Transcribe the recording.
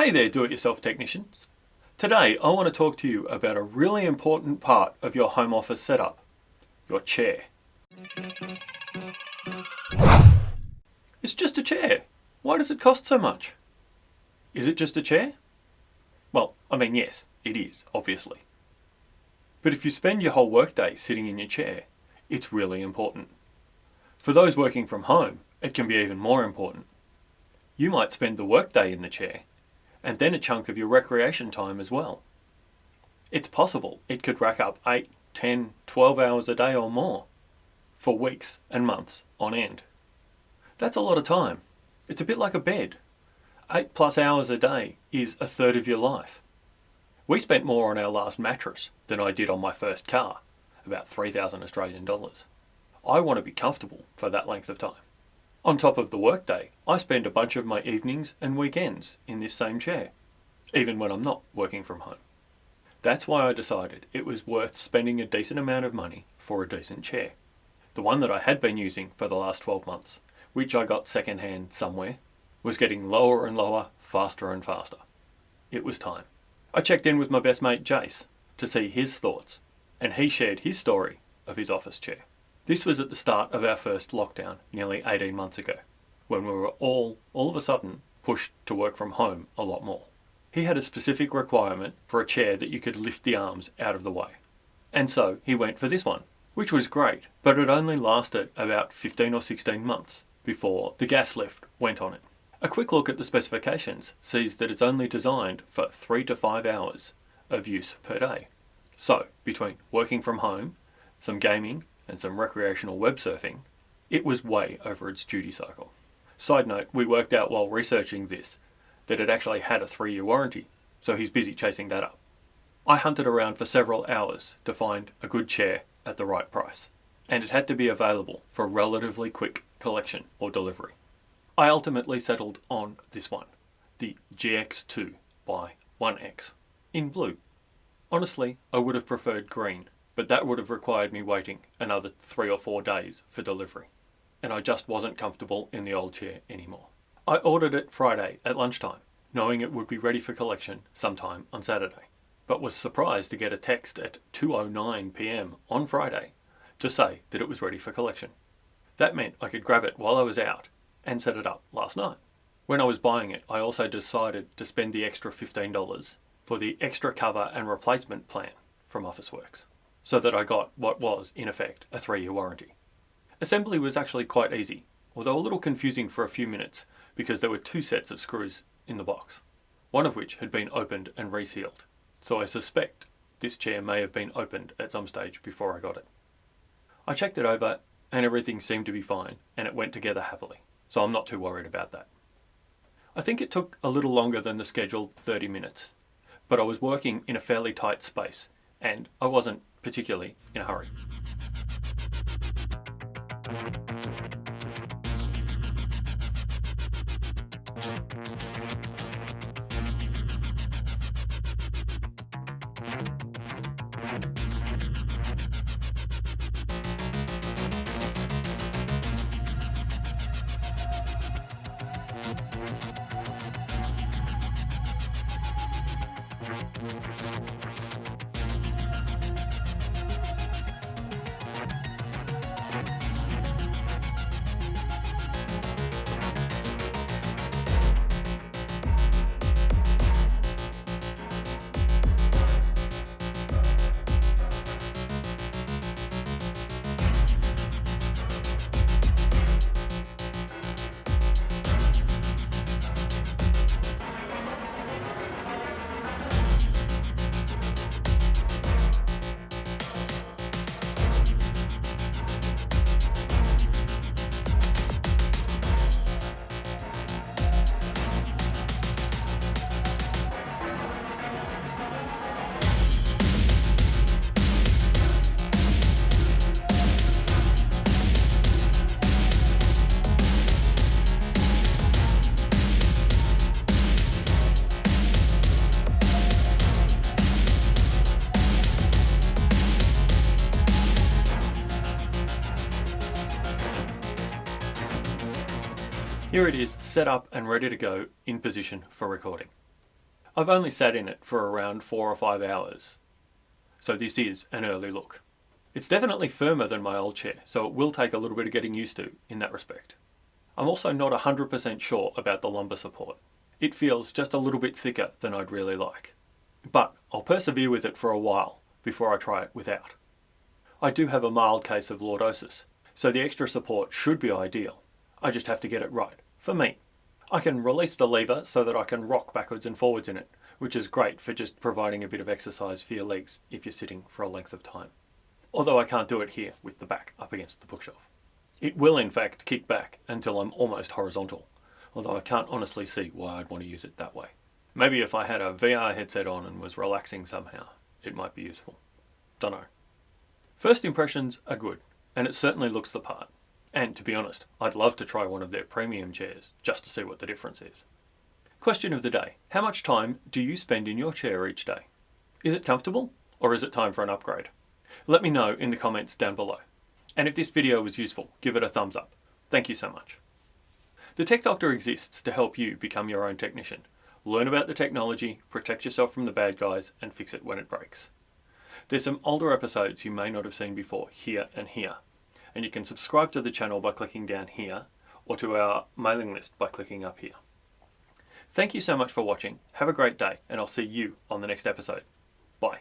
Hey there do-it-yourself technicians. Today I want to talk to you about a really important part of your home office setup, your chair. It's just a chair. Why does it cost so much? Is it just a chair? Well, I mean yes, it is, obviously. But if you spend your whole workday sitting in your chair, it's really important. For those working from home, it can be even more important. You might spend the workday in the chair, and then a chunk of your recreation time as well. It's possible it could rack up 8, 10, 12 hours a day or more for weeks and months on end. That's a lot of time. It's a bit like a bed. 8 plus hours a day is a third of your life. We spent more on our last mattress than I did on my first car, about 3,000 Australian dollars. I want to be comfortable for that length of time. On top of the workday, I spend a bunch of my evenings and weekends in this same chair, even when I'm not working from home. That's why I decided it was worth spending a decent amount of money for a decent chair. The one that I had been using for the last 12 months, which I got secondhand somewhere, was getting lower and lower, faster and faster. It was time. I checked in with my best mate Jace to see his thoughts, and he shared his story of his office chair. This was at the start of our first lockdown, nearly 18 months ago, when we were all, all of a sudden, pushed to work from home a lot more. He had a specific requirement for a chair that you could lift the arms out of the way. And so he went for this one, which was great, but it only lasted about 15 or 16 months before the gas lift went on it. A quick look at the specifications sees that it's only designed for 3 to 5 hours of use per day. So, between working from home, some gaming and some recreational web surfing, it was way over its duty cycle. Side note, we worked out while researching this that it actually had a three year warranty, so he's busy chasing that up. I hunted around for several hours to find a good chair at the right price, and it had to be available for relatively quick collection or delivery. I ultimately settled on this one, the GX2 by ONEX, in blue. Honestly, I would have preferred green, but that would have required me waiting another three or four days for delivery. And I just wasn't comfortable in the old chair anymore. I ordered it Friday at lunchtime, knowing it would be ready for collection sometime on Saturday, but was surprised to get a text at 2.09pm on Friday to say that it was ready for collection. That meant I could grab it while I was out and set it up last night. When I was buying it, I also decided to spend the extra $15 for the extra cover and replacement plan from Officeworks so that I got what was, in effect, a three-year warranty. Assembly was actually quite easy, although a little confusing for a few minutes because there were two sets of screws in the box, one of which had been opened and resealed, so I suspect this chair may have been opened at some stage before I got it. I checked it over and everything seemed to be fine and it went together happily, so I'm not too worried about that. I think it took a little longer than the scheduled 30 minutes, but I was working in a fairly tight space and I wasn't particularly in a hurry. Here it is, set up and ready to go in position for recording. I've only sat in it for around four or five hours, so this is an early look. It's definitely firmer than my old chair, so it will take a little bit of getting used to in that respect. I'm also not 100% sure about the lumbar support. It feels just a little bit thicker than I'd really like. But I'll persevere with it for a while before I try it without. I do have a mild case of lordosis, so the extra support should be ideal. I just have to get it right, for me. I can release the lever so that I can rock backwards and forwards in it, which is great for just providing a bit of exercise for your legs if you're sitting for a length of time. Although I can't do it here with the back up against the bookshelf. It will in fact kick back until I'm almost horizontal, although I can't honestly see why I'd want to use it that way. Maybe if I had a VR headset on and was relaxing somehow, it might be useful. Dunno. First impressions are good, and it certainly looks the part. And to be honest, I'd love to try one of their premium chairs, just to see what the difference is. Question of the day. How much time do you spend in your chair each day? Is it comfortable, or is it time for an upgrade? Let me know in the comments down below. And if this video was useful, give it a thumbs up. Thank you so much. The Tech Doctor exists to help you become your own technician. Learn about the technology, protect yourself from the bad guys, and fix it when it breaks. There's some older episodes you may not have seen before, here and here. And you can subscribe to the channel by clicking down here, or to our mailing list by clicking up here. Thank you so much for watching, have a great day, and I'll see you on the next episode. Bye.